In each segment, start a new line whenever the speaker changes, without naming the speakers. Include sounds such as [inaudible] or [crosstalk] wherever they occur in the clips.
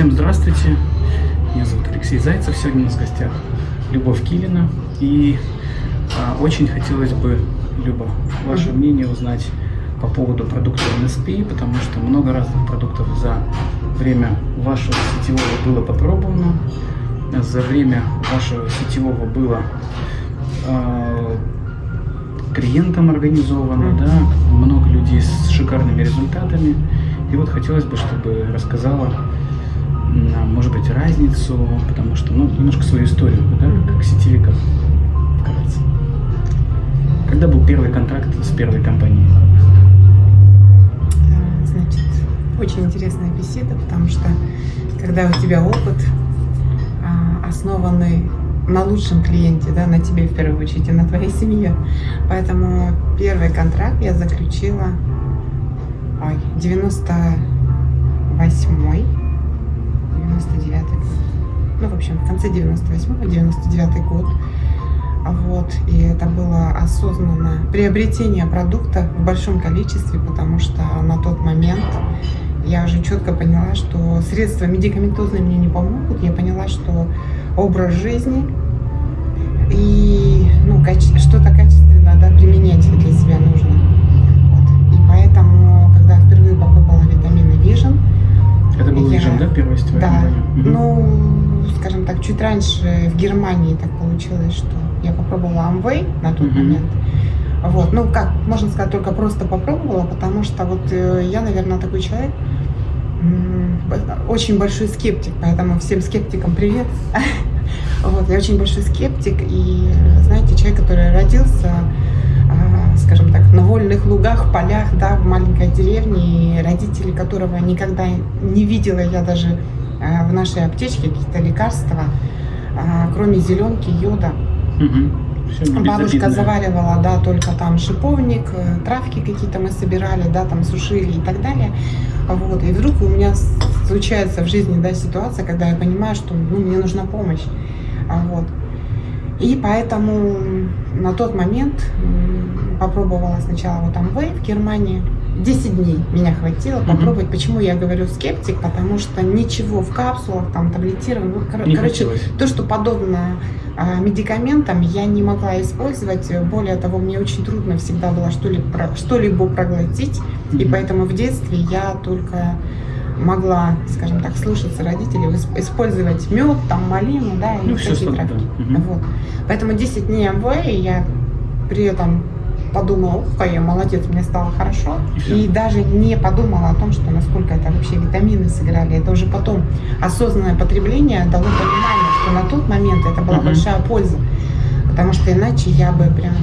Всем здравствуйте, меня зовут Алексей Зайцев, сегодня у нас в гостях Любовь Килина. И а, очень хотелось бы, Люба, ваше мнение узнать по поводу продукта NSP, потому что много разных продуктов за время вашего сетевого было попробовано, за время вашего сетевого было э, клиентам организовано, да, много людей с шикарными результатами. И вот хотелось бы, чтобы рассказала, может быть, разницу, потому что, ну, немножко свою историю, да, как сетевика вкратце. Когда был первый контракт с первой компанией?
Значит, очень интересная беседа, потому что когда у тебя опыт, а, основанный на лучшем клиенте, да, на тебе в первую очередь и на твоей семье. Поэтому первый контракт я заключила ой, 98-й, 99 год. Ну, в общем, в конце 98-го, 99 год. Вот, и это было осознанно приобретение продукта в большом количестве, потому что на тот момент я уже четко поняла, что средства медикаментозные мне не помогут. Я поняла, что образ жизни и ну, что-то качественно да, применять для себя нужно. Вот. И поэтому, когда впервые попробовала витамины Vision,
это был Vision, да, первая сетевая
да? Ну, скажем так, чуть раньше в Германии так получилось, что я попробовала Amway на тот угу. момент. Вот, ну как, можно сказать, только просто попробовала, потому что вот э, я, наверное, такой человек, очень большой скептик, поэтому всем скептикам привет. [laughs] Вот, я очень большой скептик и, знаете, человек, который родился, скажем так, на вольных лугах, полях, да, в маленькой деревне, родители которого никогда не видела я даже а, в нашей аптечке какие-то лекарства, а, кроме зеленки, йода. Угу. Бабушка заваривала, да, только там шиповник, э, травки какие-то мы собирали, да, там сушили и так далее. Вот. И вдруг у меня случается в жизни, да, ситуация, когда я понимаю, что ну, мне нужна помощь. А вот. И поэтому на тот момент попробовала сначала вот Amway в Германии. 10 дней меня хватило попробовать. Mm-hmm. Почему я говорю скептик? Потому что ничего в капсулах, там, таблетированных, ну, кор- короче, хотелось. то, что подобно а, медикаментам, я не могла использовать. Более того, мне очень трудно всегда было что-либо, что-либо проглотить. Mm-hmm. И поэтому в детстве я только могла, скажем так, слушаться родителей, использовать мед, там, малину, да, и ну, такие травки. Да. Вот. Поэтому 10 дней МВ, я при этом подумала, ух, я молодец, мне стало хорошо. И, даже не подумала о том, что насколько это вообще витамины сыграли. Это уже потом осознанное потребление дало понимание, что на тот момент это была большая польза. Потому что иначе я бы прям,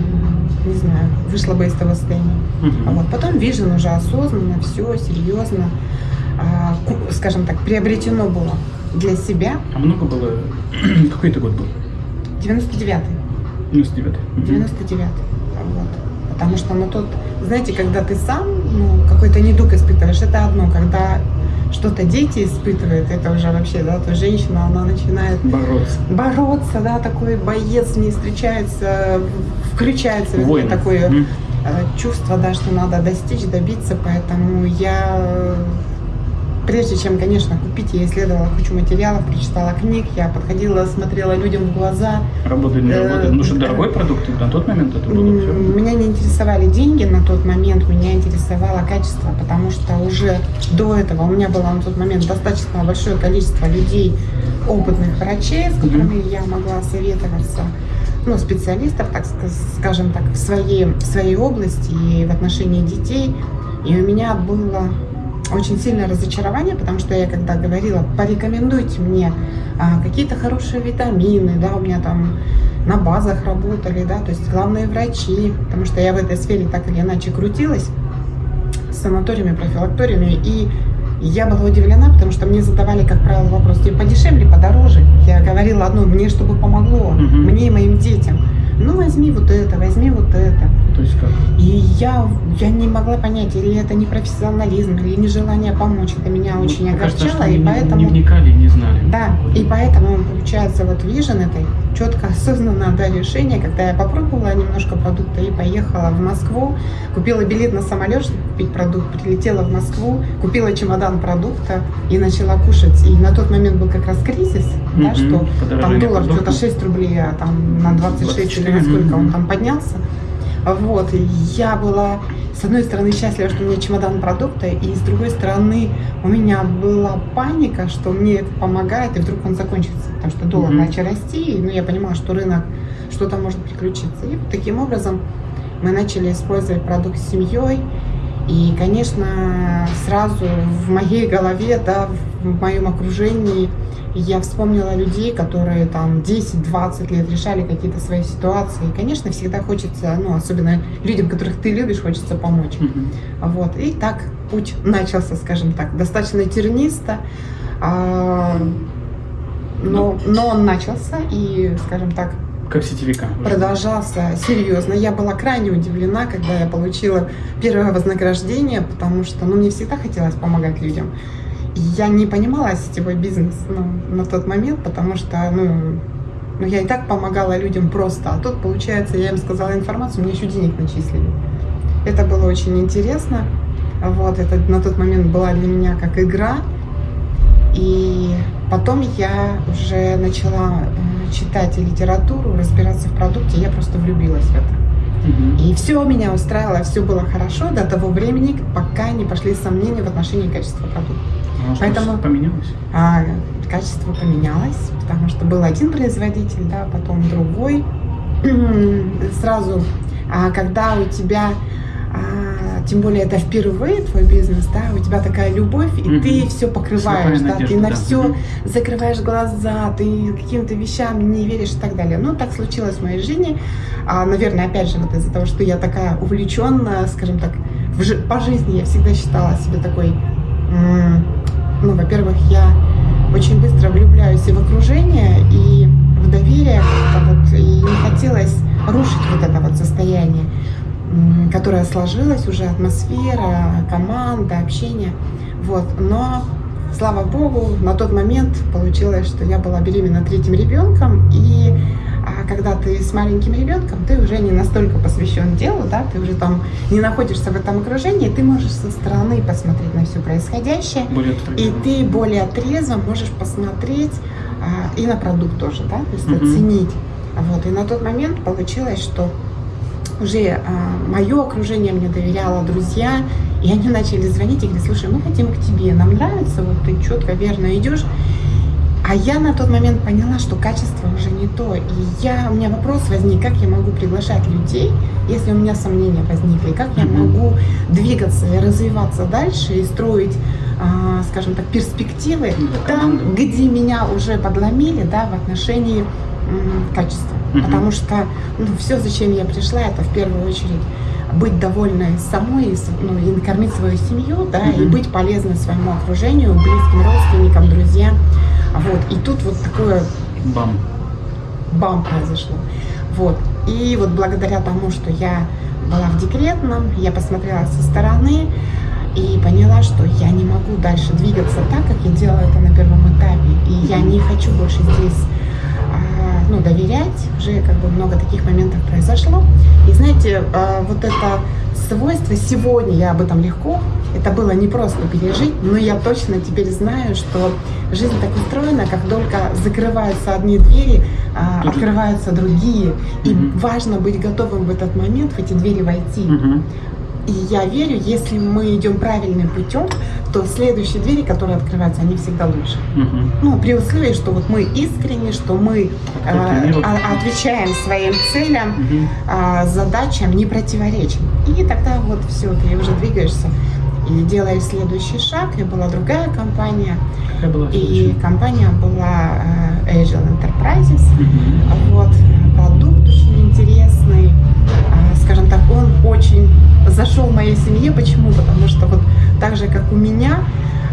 не знаю, вышла бы из того состояния. Uh-huh. Вот. Потом Vision уже осознанно, все, серьезно. А, скажем так, приобретено было для себя.
А много было? [clears throat] Какой это год был?
99-й.
99-й.
99-й. Вот. Потому что на тот, знаете, когда ты сам ну, какой-то недуг испытываешь, это одно, когда что-то дети испытывают, это уже вообще, да, то женщина, она начинает
бороться,
бороться да, такой боец не встречается, включается в такое mm. чувство, да, что надо достичь, добиться, поэтому я Прежде чем, конечно, купить, я исследовала кучу материалов, прочитала книг, я подходила, смотрела людям в глаза.
Работает, не работает? Ну что, э, дорогой продукт на тот момент это было все?
Меня не интересовали деньги на тот момент, меня интересовало качество, потому что уже до этого у меня было на тот момент достаточно большое количество людей, опытных врачей, с которыми mm-hmm. я могла советоваться ну, специалистов, так скажем так, в своей, в своей области и в отношении детей. И у меня было очень сильное разочарование, потому что я когда говорила, порекомендуйте мне а, какие-то хорошие витамины, да, у меня там на базах работали, да, то есть главные врачи, потому что я в этой сфере так или иначе крутилась с санаториями, профилакториями, и я была удивлена, потому что мне задавали, как правило, вопрос, тебе подешевле, подороже. Я говорила одно, мне чтобы помогло, угу. мне и моим детям. Ну, возьми вот это, возьми вот это.
То есть как?
И я, я не могла понять, или это не профессионализм, или нежелание помочь. Это меня
Ну,
очень
кажется,
огорчало,
что
и
не-
поэтому...
Не вникали не знали.
Да, и поэтому, получается, вот Vision это четко осознанное да, решение, когда я попробовала немножко продукта и поехала в Москву, купила билет на самолет, чтобы купить продукт, прилетела в Москву, купила чемодан продукта и начала кушать. И на тот момент был как раз кризис, да,
Мгм,
что там
подорожание
доллар
продуктов.
что-то 6 рублей, а там на 26 или на
24,
сколько он
мгм.
там поднялся. Вот, я была, с одной стороны, счастлива, что у меня чемодан продукта, и с другой стороны, у меня была паника, что мне это помогает, и вдруг он закончится, потому что доллар
Мгм.
начал расти, и, ну, я понимала, что рынок, что-то может приключиться. И вот таким образом мы начали использовать продукт с семьей, и, конечно, сразу в моей голове, да, в моем окружении я вспомнила людей, которые там 10-20 лет решали какие-то свои ситуации. И, конечно, всегда хочется, ну, особенно людям, которых ты любишь, хочется помочь.
Мгм.
Вот. И так путь начался, скажем так, достаточно тернисто. а, но, но он начался и, скажем так,
Как сетевика.
продолжался серьезно. Я была крайне удивлена, когда я получила первое вознаграждение, потому что ну, мне всегда хотелось помогать людям. Я не понимала сетевой бизнес ну, на тот момент, потому что ну, ну, я и так помогала людям просто. А тут, получается, я им сказала информацию, мне еще денег начислили. Это было очень интересно. Вот, это на тот момент была для меня как игра. И потом я уже начала э, читать и литературу, разбираться в продукте, я просто влюбилась в это. И все меня устраивало, все было хорошо до того времени, пока не пошли сомнения в отношении качества продукта.
Что
Поэтому-
поменялось?
А качество поменялось, потому что был один производитель, да, потом другой. [clears throat] Сразу, а, когда у тебя, а, тем более это впервые твой бизнес, да, у тебя такая любовь, и
Мгм.
ты все покрываешь,
Слепая
да, ты
надежда,
на
да.
все
Мгм.
закрываешь глаза, ты каким-то вещам не веришь и так далее. Ну, так случилось в моей жизни. А, наверное, опять же, вот из-за того, что я такая увлеченная, скажем так, в по жизни я всегда считала себя такой, ну, во-первых, я очень быстро влюбляюсь и в окружение, и в доверие, как-то вот, и не хотелось рушить вот это вот состояние, которое сложилось уже, атмосфера, команда, общение, вот, но слава богу, на тот момент получилось, что я была беременна третьим ребенком, и а когда ты с маленьким ребенком, ты уже не настолько посвящен делу, да, ты уже там не находишься в этом окружении, ты можешь со стороны посмотреть на все происходящее,
Более
и ты более трезво можешь посмотреть а, и на продукт тоже, да, то есть
Мгм.
оценить. Вот, и на тот момент получилось, что уже мое окружение мне доверяло, друзья, и они начали звонить и говорить, слушай, мы хотим к тебе, нам нравится, вот ты четко, верно идешь. А я на тот момент поняла, что качество уже не то. И я, у меня вопрос возник, как я могу приглашать людей, если у меня сомнения возникли, как я могу двигаться и развиваться дальше и строить, а, скажем так, перспективы
Ну,
там, где меня уже подломили, да, в отношении м, качества. Потому что ну, все, зачем я пришла, это в первую очередь быть довольной самой, ну, и накормить свою семью, да, и быть полезной своему окружению, близким родственникам, друзьям. Вот. И тут вот такое
Бам.
бам произошло. Вот. И вот благодаря тому, что я была в декретном, я посмотрела со стороны и поняла, что я не могу дальше двигаться так, как я делала это на первом этапе. И я не хочу больше здесь ну, доверять. Уже как бы много таких моментов произошло. И знаете, а, вот это свойство сегодня, я об этом легко, это было не просто пережить, но я точно теперь знаю, что жизнь так устроена, как только закрываются одни двери, а, открываются другие. И важно быть готовым в этот момент в эти двери войти. И я верю, если мы идем правильным путем, то следующие двери, которые открываются, они всегда лучше.
Мгм.
Ну, при условии, что вот мы искренне, что мы э, а- отвечаем своим целям,
Мгм.
а, задачам, не противоречим. И тогда вот все, ты уже двигаешься и делаешь следующий шаг. И была другая компания,
Какая была
и
следующая?
компания была э, Agile Enterprises.
Мгм.
Вот, продукт очень Скажем так, он очень зашел моей семье. Почему? Потому что вот так же, как у меня,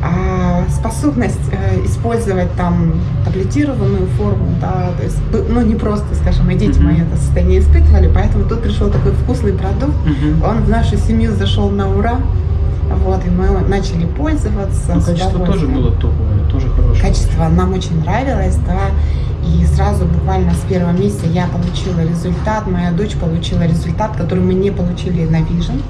А способность э, использовать там таблетированную форму, да, то есть, б- ну не просто, скажем, и дети
Мгм.
мои это состояние испытывали, поэтому тут пришел такой вкусный продукт,
Мгм.
он в нашу семью зашел на ура, вот, и мы начали пользоваться.
Ну, качество тоже было топовое, тоже хорошее.
Качество нам очень нравилось, да, и сразу буквально с первого месяца я получила результат, моя дочь получила результат, который мы не получили на Vision.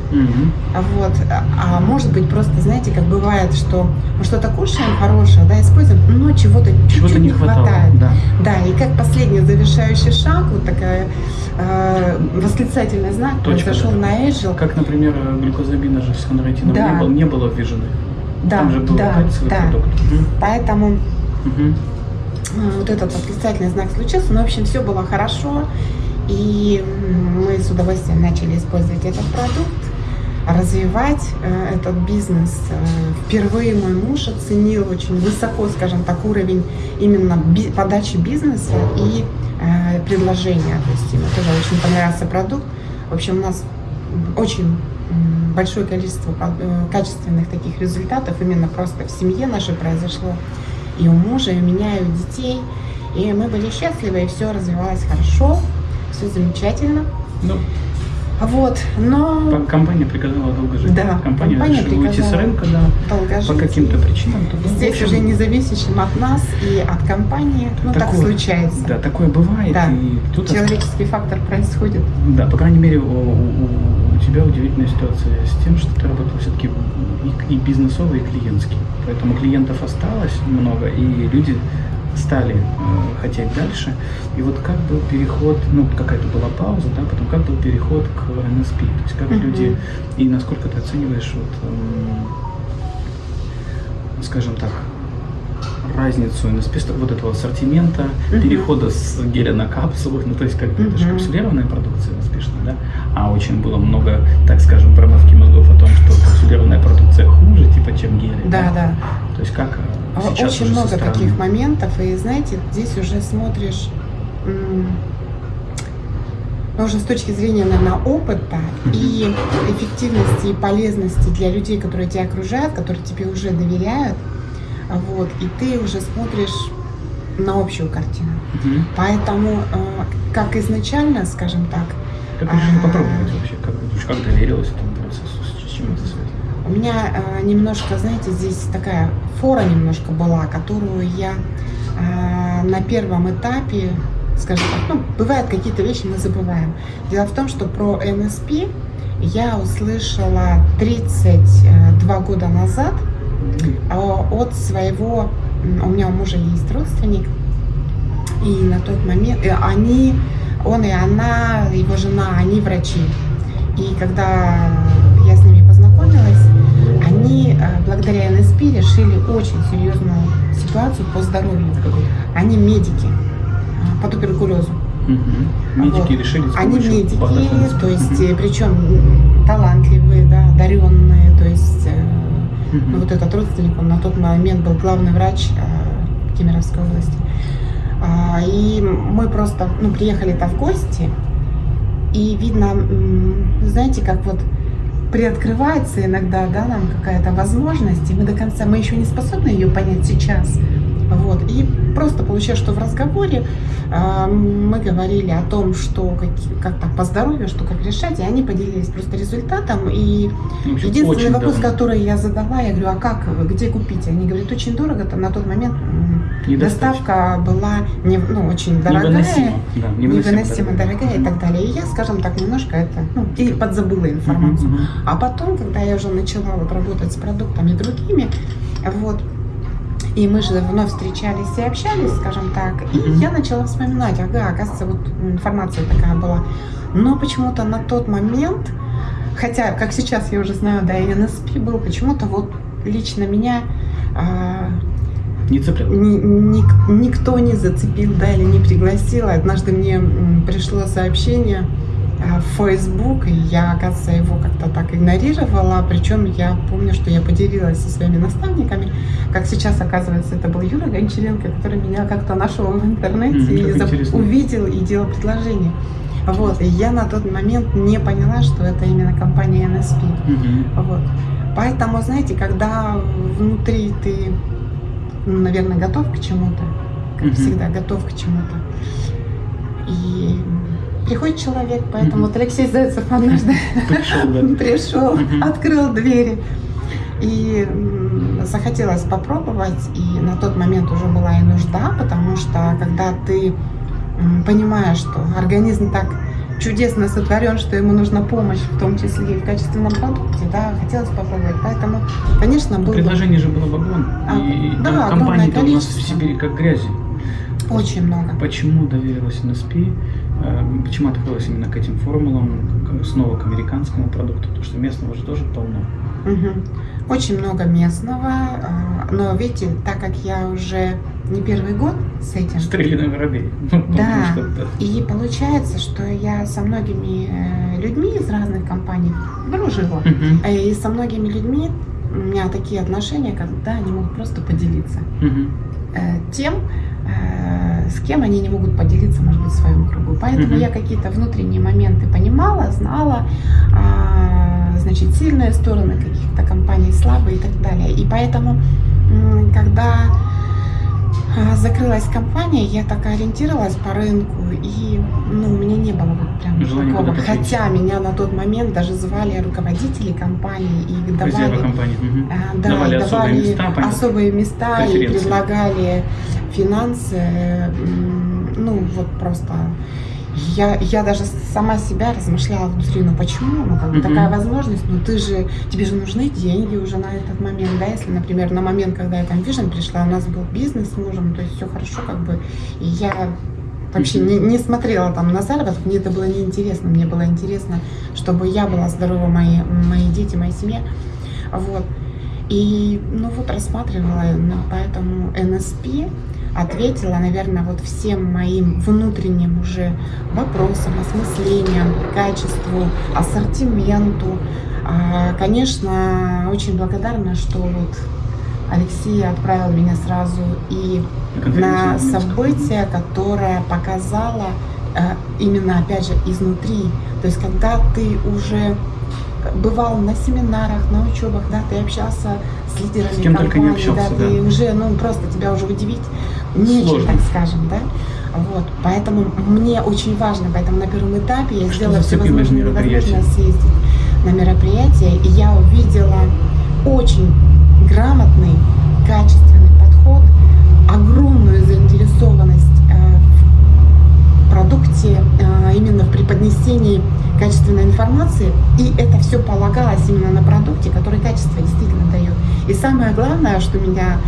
А Вот. А может быть, просто, знаете, как бывает, что мы что-то кушаем хорошее, да, используем, но чего-то чуть-чуть
не хватало.
хватает.
Да.
Да, и как последний завершающий шаг, вот такая э, восклицательный знак
Точка
произошел
такая.
на Agile.
Как, например, глюкозамина же с хондроитином
Да.
не, было, не было вижены.
Да,
Там же был
да, да.
продукт. Мгм.
Поэтому
Мгм.
Э, вот этот восклицательный знак случился. Но, в общем, все было хорошо. И мы с удовольствием начали использовать этот продукт, развивать э, этот бизнес. Э, Впервые мой муж оценил очень высоко, скажем так, уровень именно подачи бизнеса и предложения. То есть ему тоже очень понравился продукт. В общем, у нас очень большое количество качественных таких результатов именно просто в семье нашей произошло. И у мужа, и у меня, и у детей. И мы были счастливы, и все развивалось хорошо, все замечательно.
Ну,
Вот, но
по- компания приказала долго жить.
Да,
компания,
компания
решила уйти с рынка, да, по
долгожители.
каким-то причинам. то, ну,
Здесь
общем,
уже независящим от нас и от компании, ну так
такое-
случается.
Да, такое бывает.
Да.
И тут
Человеческий фактор происходит.
Да, по крайней мере, у, у- у тебя удивительная ситуация с тем, что ты работал все-таки и, и бизнесовый, и клиентский. Поэтому клиентов осталось много, и люди стали э, хотеть дальше. И вот как был переход, ну, какая-то была пауза, да, потом как был переход к NSP, то есть как
Мгм.
люди, и насколько ты оцениваешь, вот, эм, скажем так, разницу ст- вот этого ассортимента,
Мгм.
перехода с геля на капсулы, ну то есть как бы это же капсулированная продукция успешная, да, а очень было много, так скажем, промывки мозгов о том, что капсулированная продукция хуже, типа, чем гели.
Да, да.
То есть как э,
А
сейчас
Очень много
стороны?
таких моментов, и знаете, здесь уже смотришь м, ну, уже с точки зрения, наверное, опыта и эффективности и полезности для людей, которые тебя окружают, которые тебе уже доверяют, вот, и ты уже смотришь на общую картину.
Мгм.
Поэтому, э, как изначально, скажем так,
Как решила попробовать вообще, как, как доверилась этому процессу, с чем это связано?
У меня э, немножко, знаете, здесь такая фора немножко была, которую я э, на первом этапе, скажем так, ну, бывают какие-то вещи мы забываем. Дело в том, что про НСП я услышала 32 года назад э, от своего, м, у меня у мужа есть родственник, и на тот момент э, они, он и она, его жена, они врачи. И когда я с ними познакомилась, они э, благодаря НСП решили очень серьезную ситуацию по здоровью. Они медики э, по туберкулезу.
Мгм. Медики
Вот.
решили
Они медики, то есть
Мгм.
причем талантливые, да, одаренные, то есть ну, вот этот родственник, он на тот момент был главный врач э, Кемеровской области. А, И мы просто ну, приехали-то в гости, и видно, знаете, как вот приоткрывается иногда, да, нам какая-то возможность, и мы до конца, мы еще не способны ее понять сейчас. Вот. И просто получилось, что в разговоре а, мы говорили о том, что как, как там по здоровью, что как решать, и они поделились просто результатом. И
общем,
единственный вопрос,
давно.
который я задала, я говорю, а как, где купить? Они говорят, очень дорого, там на тот момент доставка была не, ну, очень дорогая
Невыносимо. Да,
невыносимо дорогая и так далее. И я, скажем так, немножко это, ну, и подзабыла информацию.
Мгм, мгм.
А потом, когда я уже начала вот работать с продуктами другими, вот, и мы же вновь встречались и общались, скажем так, и
Мгм.
я начала вспоминать, ага, оказывается, вот информация такая была. Но почему-то на тот момент, хотя, как сейчас я уже знаю, да, и НСП был, почему-то вот лично меня а,
Не цеплял.
ни- ник- никто не зацепил, да, или не пригласил. Однажды мне пришло сообщение в Facebook, и я, оказывается, его как-то так игнорировала. Причем я помню, что я поделилась со своими наставниками. Как сейчас, оказывается, это был Юра Гончаренко, который меня как-то нашел в интернете
М,
и
интересно.
увидел и делал предложение. Вот, и я на тот момент не поняла, что это именно компания NSP.
Мгм.
Вот. Поэтому, знаете, когда внутри ты, ну, наверное, готов к чему-то, как
Мгм.
всегда, готов к чему-то, и приходит человек, поэтому
Мгм.
вот Алексей Зайцев однажды
Пришел, да. [laughs]
пришел,
Мгм.
открыл двери. И захотелось попробовать, и на тот момент уже была и нужда, потому что когда ты понимаешь, что организм так чудесно сотворен, что ему нужна помощь, в том числе и в качественном продукте, да, хотелось попробовать. Поэтому, конечно, был
Предложений же было вагон.
А,
и
да,
компаний-то у нас в. Сибири как грязи.
очень много.
Почему доверилась NSP? Э, Почему открылась именно к этим формулам, снова к американскому продукту? Потому что местного же тоже полно.
Мгм. Очень много местного, а, но видите, так как я уже не первый год с этим,
Стреляный воробей. Ну, потому
Да.
что это-
И получается, что я со многими э, людьми из разных компаний дружила. Э, И со многими людьми у меня такие отношения, когда они могут просто поделиться э, тем, э, с кем они не могут поделиться, может быть, в своем кругу. Поэтому
Мгм.
я какие-то внутренние моменты понимала, знала, а, значит, сильные стороны каких-то компаний, слабые и так далее. И поэтому, когда а, закрылась компания, я так ориентировалась по рынку, и ну, у меня не было вот прям
Желания
такого. Хотя меня на тот момент даже звали руководители компании и давали
компании.
А, Да,
Давали
и
особые
давали
места,
особые места и предлагали финансы. м, Ну, вот просто. Я, я даже сама себя размышляла внутри, ну почему? Ну, как бы такая возможность, ну ты же, тебе же нужны деньги уже на этот момент, да, если, например, на момент, когда я там Vision пришла, у нас был бизнес с мужем, то есть все хорошо, как бы, и я вообще не, не смотрела там на заработок, мне это было неинтересно, мне было интересно, чтобы я была здорова, мои, мои дети, моя семья, вот. И, ну вот, рассматривала, поэтому НСП ответила, наверное, вот всем моим внутренним уже вопросам, осмыслениям, качеству, ассортименту. А, Конечно, очень благодарна, что вот Алексей отправил меня сразу и на событие, которое показало э, именно, опять же, изнутри. То есть, когда ты уже бывал на семинарах, на учебах, да, ты общался с лидерами
С кем только не
компании, да,
общался,
ты
да.
уже, ну, просто тебя уже удивить так скажем, да. Вот, поэтому мне очень важно, поэтому на первом этапе я
Что
сделала все возможное съездить на мероприятие, и я увидела очень грамотный, качественный подход, огромную заинтересованность э, в продукте, э, именно в преподнесении качественной информации, и это все полагалось именно на продукте, который качество действительно дает. И самое главное, что меня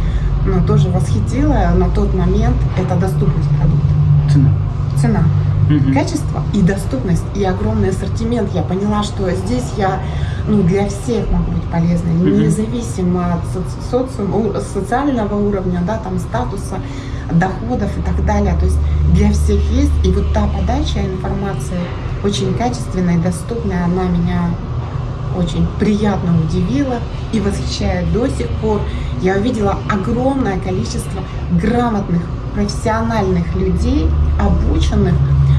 ну, тоже восхитило на тот момент, это доступность продукта.
Цена.
Цена
Мгм.
качество и доступность и огромный ассортимент. Я поняла, что здесь я ну, для всех могу быть полезной,
Мгм.
независимо от соци- социального уровня, да, там, статуса, доходов и так далее. То есть для всех есть. И вот та подача информации очень качественная и доступная, она меня очень приятно удивила и восхищает до сих пор. Я увидела огромное количество грамотных, профессиональных людей, обученных,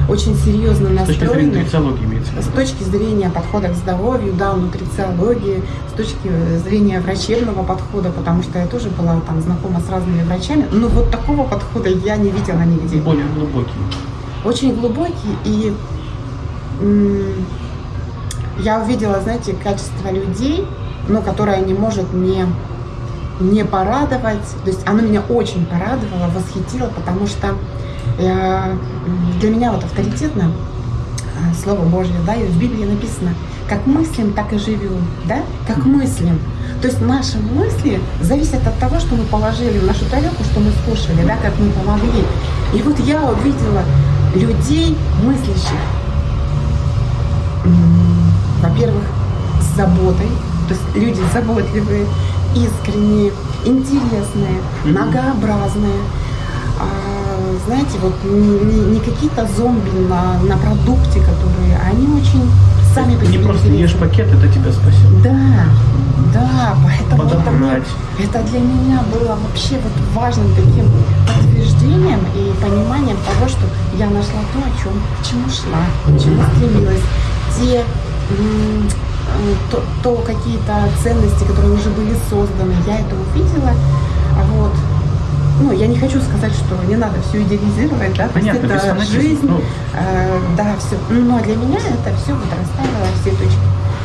очень серьезно
С точки зрения
настроенных
имеется
с точки зрения подхода к здоровью, да, нутрициологии, с точки зрения врачебного подхода, потому что я тоже была там знакома с разными врачами, но вот такого подхода я не видела нигде.
Более глубокий.
Очень глубокий и я увидела, знаете, качество людей, ну, которое не может не не порадовать. То есть оно меня очень порадовало, восхитило, потому что э, для меня вот авторитетно э, Слово Божье, да, и в Библии написано, как мыслим, так и живем, да, как мыслим. То есть наши мысли зависят от того, что мы положили в нашу тарелку, что мы скушали, да, как мы помогли. И вот я увидела людей мыслящих, во-первых, с заботой, то есть люди заботливые, искренние, интересные, многообразные. А, знаете, вот не, не- не какие-то зомби на, на продукте, которые, они очень сами по
Не
себе
просто ешь пакет, это тебя спасет.
Да, да, поэтому это, мне- это для меня было вообще вот важным таким подтверждением и пониманием того, что я нашла то, о чем, к чему шла, к чему стремилась. Те то, то какие-то ценности, которые уже были созданы, я это увидела. А Вот. Ну, я не хочу сказать, что не надо все идеализировать, да, то есть
Понятно,
это жизнь,
ну.
э, да, все. Но для меня это все вот расставило все точки.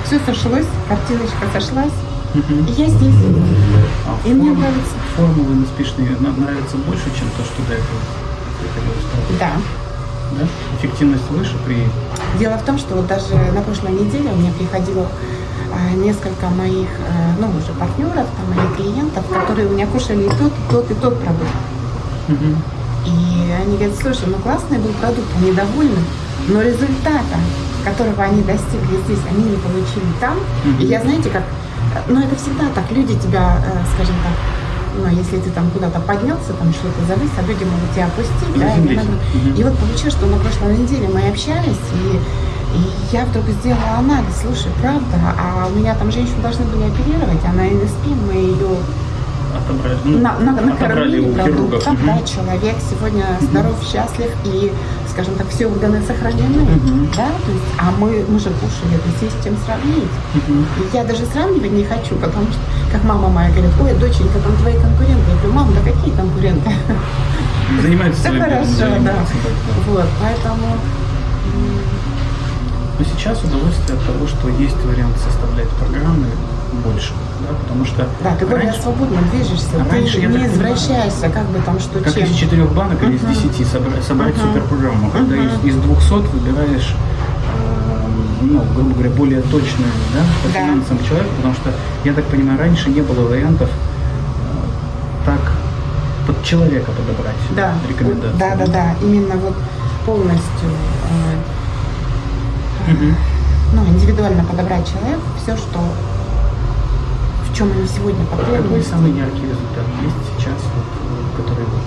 Все сошлось, картиночка сошлась, и я здесь.
А
И мне
форм-
нравится.
Формулы успешные нравятся больше, чем то, что до этого
Да.
Да? Эффективность выше при...
Дело в том, что вот даже на прошлой неделе у меня приходило а, несколько моих, э, ну, уже партнеров, там, моих клиентов, которые у меня кушали и тот, и тот, и тот продукт.
Мгм.
И они говорят, слушай, ну классный был продукт, они довольны, но результата, которого они достигли здесь, они не получили там.
Мгм.
И я, знаете, как, ну это всегда так, люди тебя, э, скажем так, ну, если ты там куда-то поднялся, там что-то завис, а люди могут тебя опустить, да, и,
Мгм.
и вот получилось, что на прошлой неделе мы общались, и, и я вдруг сделала анализ, слушай, правда, а у меня там женщину должны были оперировать, она спим, мы ее
Отобрали, ну,
на, на, накормили продуктом,
Мгм.
да, человек сегодня здоров, счастлив и, скажем так, все органы сохранены,
Мгм.
да, то есть, а мы, мы же кушали, то есть есть с чем сравнить.
Мгм.
И я даже сравнивать не хочу, потому что, как мама моя говорит, ой, доченька, там твои конкуренты. Я говорю, мам, да какие конкуренты?
Занимаются своим
хорошо, да. Вот, поэтому
Но сейчас удовольствие от того, что есть вариант составлять программы больше, да, потому что
да, ты более
раньше,
свободно движешься,
раньше,
ты не извращаешься, как бы там что
как
чем.
из четырех банок или из десяти собрать, собрать
Мгм.
суперпрограмму, когда
Мгм.
из, из 200 выбираешь, ну, грубо говоря, более точную, да, по
Да.
финансам человека, потому что, я так понимаю, раньше не было вариантов э, так под человека подобрать
Да,
рекомендации.
да, да, да, именно вот полностью э,
Мгм.
ну, индивидуально подобрать человеку все, что в чем они сегодня
Какой
потребны.
самый яркий результат есть сейчас, вот, который, вот,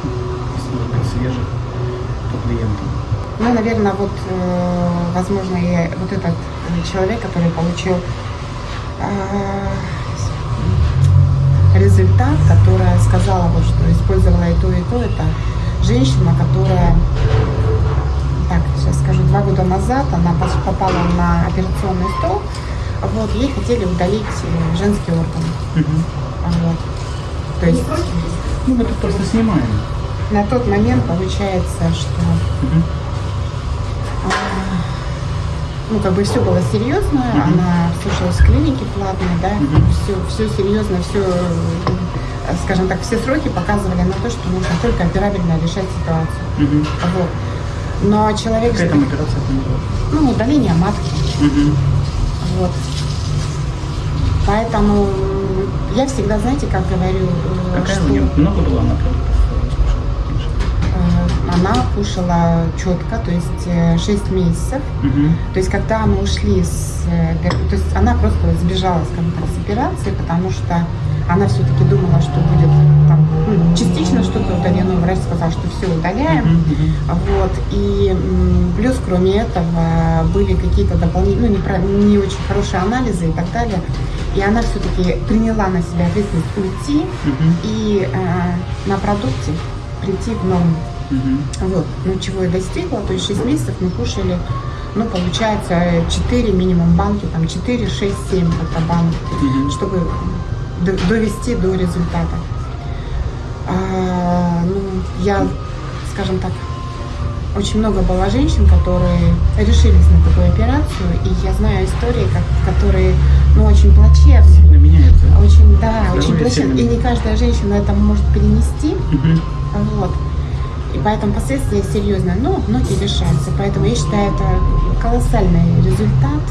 свежий по клиентам?
Ну, наверное, вот, э, возможно, и вот этот э, человек, который получил э, результат, которая сказала, вот, что использовала и то, и то, это женщина, которая, так, сейчас скажу, два года назад она попала на операционный стол, вот, ей хотели удалить женский орган.
Мгм.
Вот. То есть
Ну, мы тут просто снимаем.
на тот момент получается, что
Мгм.
Ну, как бы все было серьезно,
Мгм.
она слушалась в клинике платной, да,
Мгм.
все, все серьезно, все, скажем так, все сроки показывали на то, что нужно только операбельно решать ситуацию.
Мгм.
Вот. Но человек
Какая там операция называется?
ну, удаление матки,
Мгм.
вот. Поэтому я всегда, знаете, как говорю, э,
Какая
что
у нее? Много было она
она кушала четко, то есть 6 месяцев.
Мгм.
То есть, когда мы ушли с... э, То есть, она просто сбежала, скажем так, с операции, потому что она все-таки думала, что будет там ну, частично что-то удалено. Врач сказал, что все удаляем.
Мгм.
Вот. И плюс, кроме этого, были какие-то дополнительные, ну, не, про- не очень хорошие анализы и так далее. И она все-таки приняла на себя ответственность уйти
Мгм.
и э, на продукте прийти в норму.
Мгм.
Вот, ну чего я достигла, то есть 6 месяцев мы кушали, ну получается 4 минимум банки, там 4, 6, 7 как-то банок,
Мгм.
чтобы довести до результата. А, ну, я, скажем так, очень много было женщин, которые решились на такую операцию, и я знаю истории, как, которые, ну, очень плачевные.
Сильно меняется.
Очень, да,
Здоровье
очень плачевные. И не каждая женщина это может перенести.
Мгм.
Вот. И поэтому последствия серьезные, но многие решаются. Поэтому я считаю, это колоссальный результат,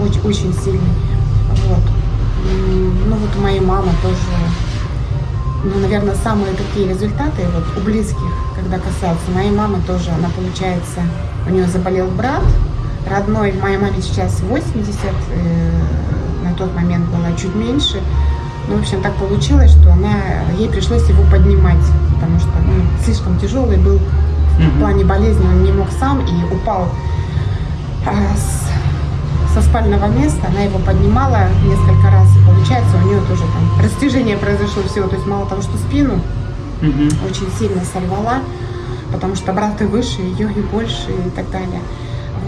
очень, очень сильный. Вот. Ну вот у моей мамы тоже, ну, наверное, самые такие результаты вот у близких, когда касаются моей мамы тоже, она получается, у нее заболел брат, родной, моей маме сейчас 80, э, на тот момент было чуть меньше. Ну, в общем, так получилось, что она, ей пришлось его поднимать, потому что ну, слишком тяжелый был в плане болезни, он не мог сам и упал а, со спального места, она его поднимала несколько раз, и получается у нее тоже там растяжение произошло всего, то есть мало того, что спину
Мгм.
очень сильно сорвала, потому что брат и выше ее, и больше, и так далее.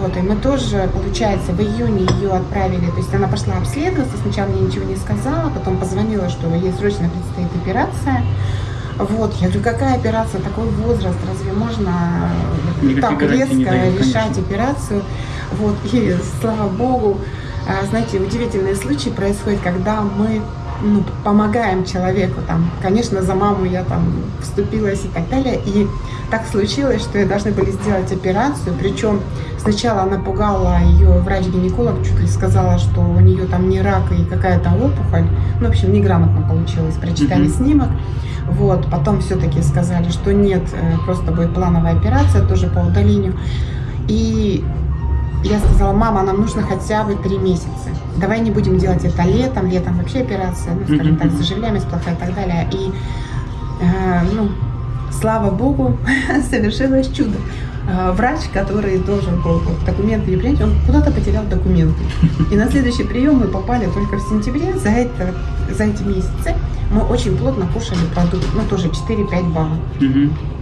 Вот, и мы тоже, получается, в июне ее отправили, то есть она пошла обследоваться, сначала мне ничего не сказала, потом позвонила, что ей срочно предстоит операция. Вот, я говорю, какая операция, такой возраст, разве можно
Никаких
так резко
не дают,
решать
конечно.
операцию? Вот, и слава богу, а, знаете, удивительные случаи происходят, когда мы ну, помогаем человеку, там, конечно, за маму я там вступилась и так далее, и так случилось, что ей должны были сделать операцию, причем сначала она пугала ее врач-гинеколог, чуть ли сказала, что у нее там не рак и какая-то опухоль, ну, в общем, неграмотно получилось, прочитали
Мгм.
снимок, вот, потом все-таки сказали, что нет, э, просто будет плановая операция, тоже по удалению, и я сказала, мама, нам нужно хотя бы три месяца. Давай не будем делать это летом, летом вообще операция, ну, скажем так, заживляемость плохая и так далее. И, э, ну, слава богу, [laughs] совершилось чудо. Э, Врач, который должен был вот документы принять, он куда-то потерял документы. И на следующий прием мы попали только в сентябре. За, это, за эти месяцы мы очень плотно кушали продукты, ну тоже 4-5 баллов.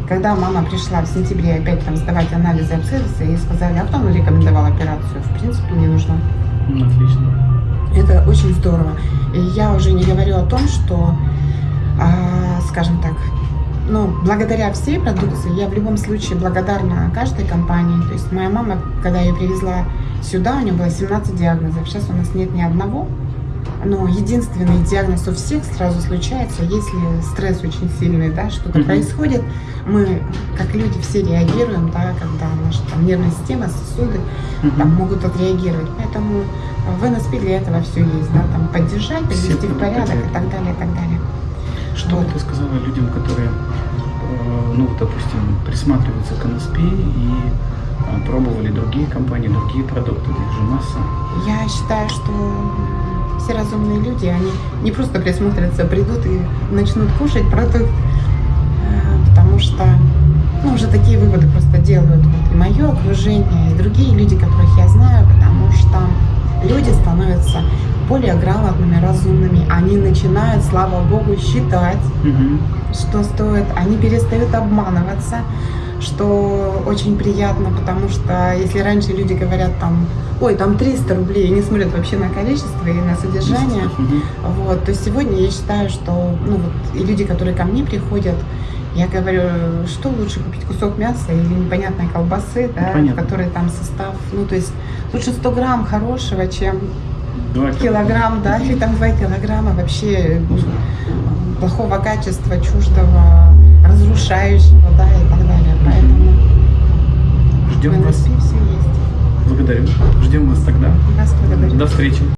Когда мама пришла в сентябре опять там сдавать анализы, обследоваться, ей сказали, а нам рекомендовал операцию? В принципе, не нужно.
Ну, Отлично.
Это очень здорово. И я уже не говорю о том, что, а, скажем так, ну, благодаря всей продукции, я в любом случае благодарна каждой компании. То есть моя мама, когда я ее привезла сюда, у нее было 17 диагнозов. Сейчас у нас нет ни одного. Но единственный диагноз у всех сразу случается, если стресс очень сильный, да, что-то
Мгм.
происходит, мы, как люди, все реагируем, да, когда наша там, нервная система, сосуды
Мгм.
там, могут отреагировать. Поэтому в НСП для этого все есть, да, там поддержать,
Все
привести в порядок и так далее, и так далее.
Что
Вот.
ты сказала людям, которые, э, ну, допустим, присматриваются к НСП и э, пробовали другие компании, другие продукты, их же масса.
Я считаю, что все разумные люди, они не просто присмотрятся, придут и начнут кушать продукт, э, потому что ну, уже такие выводы просто делают. Вот, и мое окружение, и другие люди, которых я знаю, потому что люди становятся более грамотными, разумными, они начинают, слава богу, считать,
Мгм.
что стоит, они перестают обманываться, что очень приятно, потому что если раньше люди говорят там, ой, там 300 рублей, и не смотрят вообще на количество и на содержание, вот, то сегодня я считаю, что, ну вот, и люди, которые ко мне приходят, я говорю, что лучше купить кусок мяса или непонятной колбасы, да, в
Понятно.
которой там состав, ну то есть лучше 100 грамм хорошего, чем
Два
килограмм, да, или там 2 килограмма вообще плохого качества, чуждого, разрушающего, да, и так далее.
Ждем вас.
Все.
Благодарю. Ждем вас тогда.
Вас благодарю.
До встречи.